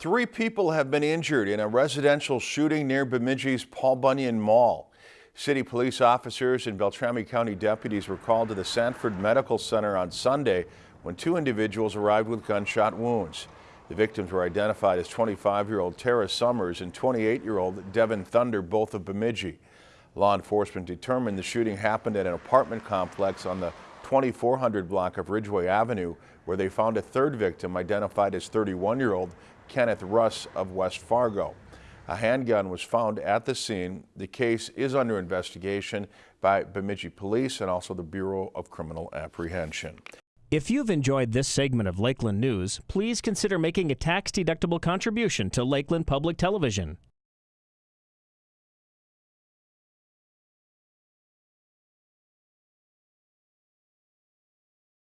Three people have been injured in a residential shooting near Bemidji's Paul Bunyan Mall. City police officers and Beltrami County deputies were called to the Sanford Medical Center on Sunday when two individuals arrived with gunshot wounds. The victims were identified as 25-year-old Tara Summers and 28-year-old Devin Thunder, both of Bemidji. Law enforcement determined the shooting happened at an apartment complex on the 2400 block of Ridgeway Avenue, where they found a third victim identified as 31-year-old Kenneth Russ of West Fargo. A handgun was found at the scene. The case is under investigation by Bemidji Police and also the Bureau of Criminal Apprehension. If you've enjoyed this segment of Lakeland News, please consider making a tax-deductible contribution to Lakeland Public Television.